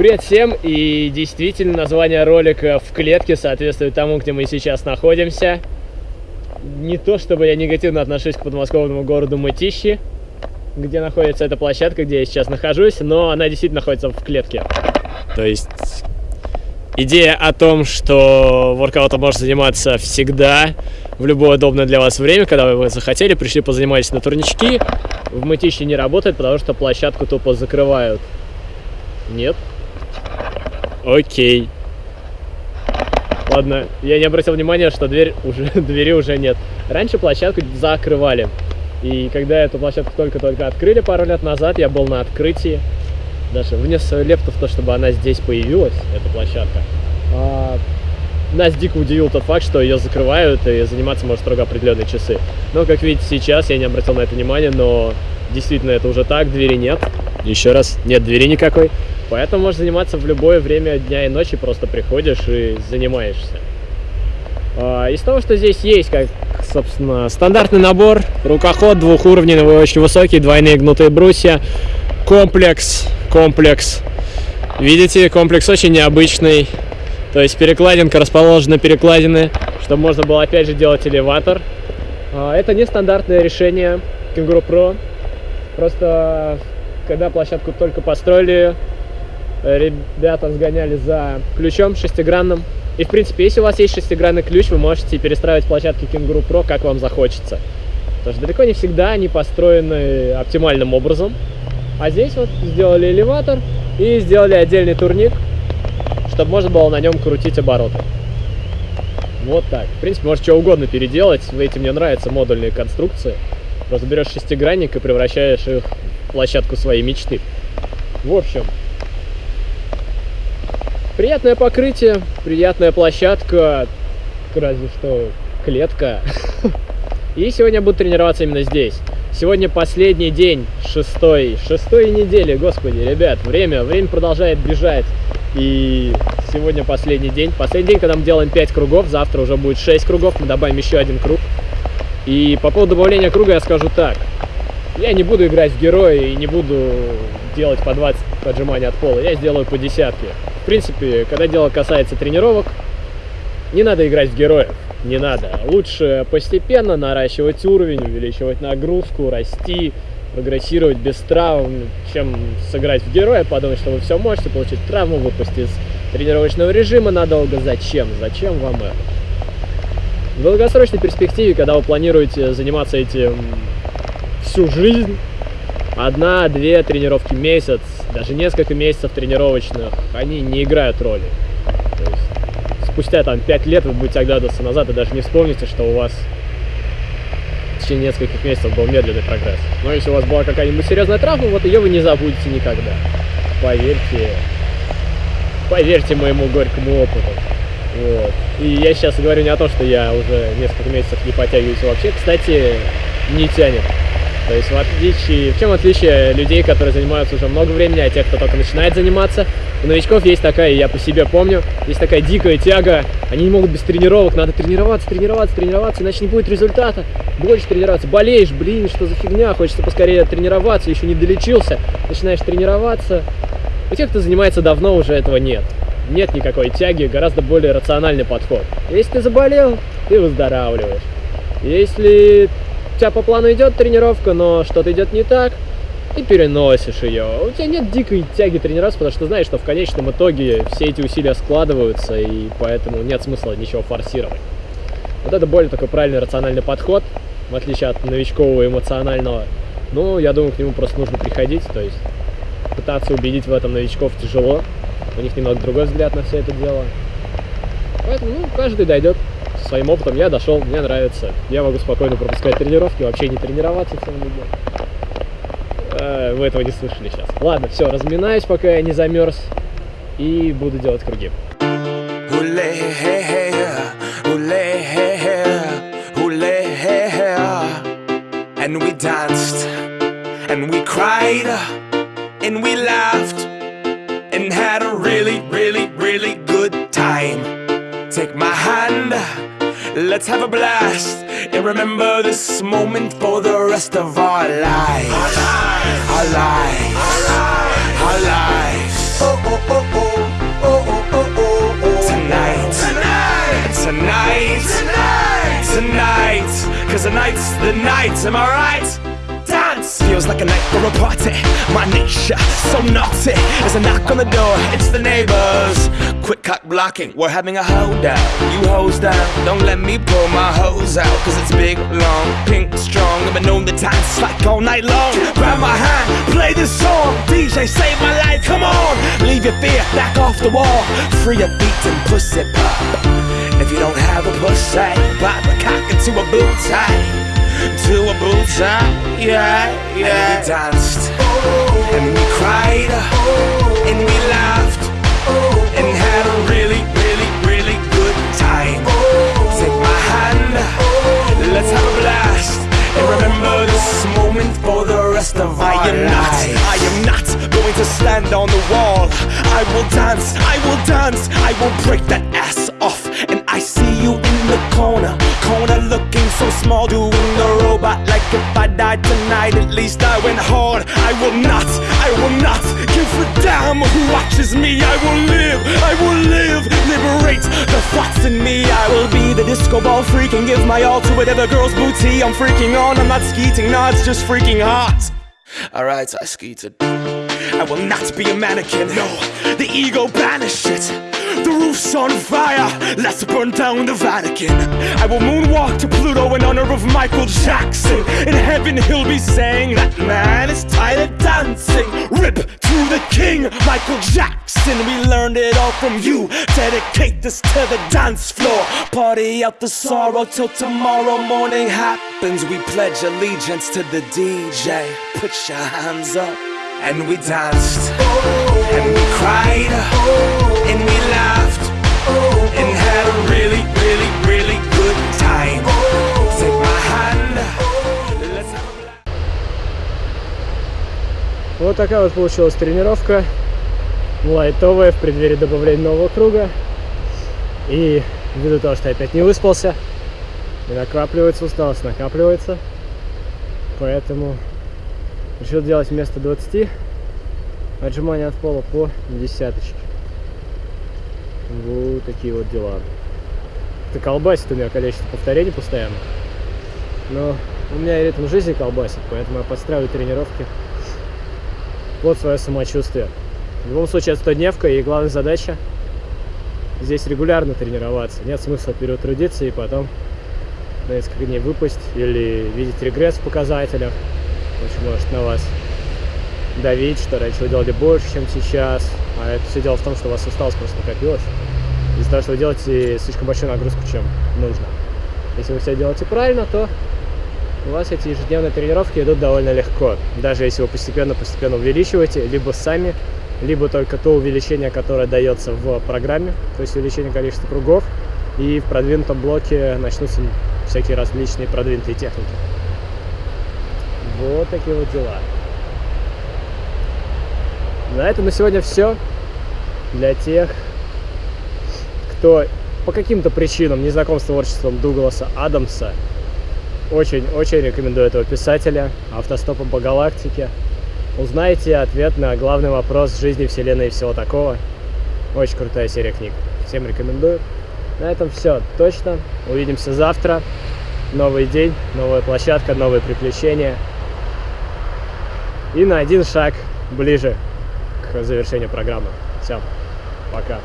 Привет всем! И действительно название ролика в клетке соответствует тому, где мы сейчас находимся. Не то, чтобы я негативно отношусь к подмосковному городу Мытищи, где находится эта площадка, где я сейчас нахожусь, но она действительно находится в клетке. То есть идея о том, что воркаутом можно заниматься всегда, в любое удобное для вас время, когда вы захотели, пришли позаниматься на турнички, в Мытищи не работает, потому что площадку тупо закрывают. Нет? Окей. Ладно, я не обратил внимания, что дверь уже, двери уже нет. Раньше площадку закрывали. И когда эту площадку только-только открыли пару лет назад, я был на открытии. Даже внес свою лепту в то, чтобы она здесь появилась, эта площадка. А, нас дико удивил тот факт, что ее закрывают, и заниматься может строго определенные часы. Но, как видите, сейчас я не обратил на это внимания, но действительно это уже так, двери нет. Еще раз, нет двери никакой. Поэтому можешь заниматься в любое время дня и ночи, просто приходишь и занимаешься. А, из того, что здесь есть, как, собственно, стандартный набор, рукоход двухуровневый, очень высокий, двойные гнутые брусья, комплекс, комплекс. Видите, комплекс очень необычный. То есть перекладинка расположена перекладины, чтобы можно было опять же делать элеватор. А, это нестандартное решение Kangoo Pro. Просто когда площадку только построили, ребята сгоняли за ключом шестигранным. И, в принципе, если у вас есть шестигранный ключ, вы можете перестраивать площадки Kangoo Pro, как вам захочется. Потому что далеко не всегда они построены оптимальным образом. А здесь вот сделали элеватор и сделали отдельный турник, чтобы можно было на нем крутить обороты. Вот так. В принципе, можешь что угодно переделать. Эти мне нравятся модульные конструкции. Просто берешь шестигранник и превращаешь их площадку своей мечты. В общем, Приятное покрытие, приятная площадка, разве что клетка. И сегодня буду тренироваться именно здесь. Сегодня последний день шестой, шестой недели, господи, ребят, время, время продолжает бежать. И сегодня последний день. Последний день, когда мы делаем 5 кругов, завтра уже будет 6 кругов, мы добавим еще один круг. И по поводу добавления круга я скажу так. Я не буду играть в героя и не буду делать по 20 отжиманий от пола, я сделаю по десятке. В принципе, когда дело касается тренировок, не надо играть в героев, не надо. Лучше постепенно наращивать уровень, увеличивать нагрузку, расти, прогрессировать без травм, чем сыграть в героя, подумать, что вы все можете, получить травму, выпустить из тренировочного режима надолго. Зачем? Зачем вам это? В долгосрочной перспективе, когда вы планируете заниматься этим всю жизнь, одна-две тренировки в месяц, даже несколько месяцев тренировочных, они не играют роли. То есть, спустя там 5 лет вы будете оглядываться назад и даже не вспомните, что у вас в течение нескольких месяцев был медленный прогресс. Но если у вас была какая-нибудь серьезная травма, вот ее вы не забудете никогда. Поверьте, поверьте моему горькому опыту. Вот. И я сейчас говорю не о том, что я уже несколько месяцев не подтягиваюсь вообще. Кстати, не тянет. То есть в отличие, в чем отличие людей, которые занимаются уже много времени, а тех, кто только начинает заниматься, у новичков есть такая, я по себе помню, есть такая дикая тяга, они не могут без тренировок, надо тренироваться, тренироваться, тренироваться, иначе не будет результата. Больше тренироваться, болеешь, блин, что за фигня, хочется поскорее тренироваться, еще не долечился, начинаешь тренироваться. У тех, кто занимается давно, уже этого нет. Нет никакой тяги, гораздо более рациональный подход. Если ты заболел, ты выздоравливаешь. Если тебя по плану идет тренировка, но что-то идет не так, и переносишь ее. У тебя нет дикой тяги тренироваться, потому что знаешь, что в конечном итоге все эти усилия складываются, и поэтому нет смысла ничего форсировать. Вот это более такой правильный рациональный подход, в отличие от новичкового эмоционального. Ну, я думаю, к нему просто нужно приходить, то есть пытаться убедить в этом новичков тяжело. У них немного другой взгляд на все это дело. Поэтому, ну, каждый дойдет своим опытом я дошел, мне нравится. Я могу спокойно пропускать тренировки, вообще не тренироваться целыми днями. Э, вы этого не слышали сейчас. Ладно, все, разминаюсь, пока я не замерз. И буду делать круги. And we cried, and we laughed, Take my hand, let's have a blast. And remember this moment for the rest of our lives. Our lives, our lives, our lives, our lives. Oh, oh, oh, oh, oh, oh, oh, oh. Tonight, tonight, tonight, tonight, tonight. Cause tonight's the night, am I right? Feels like a night for a party. My nature so naughty. There's a knock on the door, it's the neighbors. Quick cock blocking, we're having a holdout. You hose down, don't let me pull my hose out. Cause it's big, long, pink, strong. I've been known to dance like all night long. Grab my hand, play this song. DJ, save my life, come on. Leave your fear back off the wall. Free your beat and pussy pop. If you don't have a pussy, pop a cock into a boot tie to a bullseye, yeah, yeah. And we danced, and we cried, and we laughed, and had a really, really, really good time. Take my hand, let's have a blast, and remember this moment for the rest of our I am not, I am not going to stand on the wall. I will dance, I will dance, I will break that ass off, and I see you in the corner, corner looking so small, doing the robot like if I die tonight, at least I went hard. I will not, I will not give a damn who watches me. I will live, I will live, liberate the thoughts in me. I will be the disco ball freak and give my all to whatever girl's booty I'm freaking on. I'm not skeeting, no, it's just freaking hot. Alright, I skeeted. I will not be a mannequin, no, the ego banish it. The roof's on fire, let's burn down the Vatican. I will moonwalk to Pluto in honor of Michael Jackson. In heaven, he'll be saying, That man is tired of dancing. Rip to the king, Michael Jackson. We learned it all from you. Dedicate this to the dance floor. Party out the sorrow till tomorrow morning happens. We pledge allegiance to the DJ. Put your hands up. And we danced, and we cried, and we laughed, and had a really, really, really good time. Take my hand, let's have a. Вот такая вот получилась тренировка. Лайтовая в преддверии добавления нового круга. И ввиду того, что я опять не выспался, накапливается усталость, накапливается. Поэтому решил делать вместо 20 отжимания от пола по десяточке. Вот такие вот дела. Это колбасит у меня количество повторений постоянно. Но у меня и ритм жизни колбасит, поэтому я подстраиваю тренировки под свое самочувствие. В любом случае, это 100-дневка, и главная задача здесь регулярно тренироваться. Нет смысла переутрудиться и потом на несколько дней выпасть или видеть регресс в показателях очень может на вас давить, что раньше вы делали больше, чем сейчас. А это все дело в том, что у вас усталость просто накопилась. Из-за того, что вы делаете слишком большую нагрузку, чем нужно. Если вы все делаете правильно, то у вас эти ежедневные тренировки идут довольно легко. Даже если вы постепенно-постепенно увеличиваете, либо сами, либо только то увеличение, которое дается в программе, то есть увеличение количества кругов, и в продвинутом блоке начнутся всякие различные продвинутые техники. Вот такие вот дела. На этом на сегодня все. Для тех, кто по каким-то причинам не знаком с творчеством Дугласа Адамса, очень-очень рекомендую этого писателя «Автостопом по галактике». Узнайте ответ на главный вопрос жизни, вселенной и всего такого. Очень крутая серия книг. Всем рекомендую. На этом все. Точно. Увидимся завтра. Новый день, новая площадка, новые приключения. И на один шаг ближе к завершению программы. Все, пока.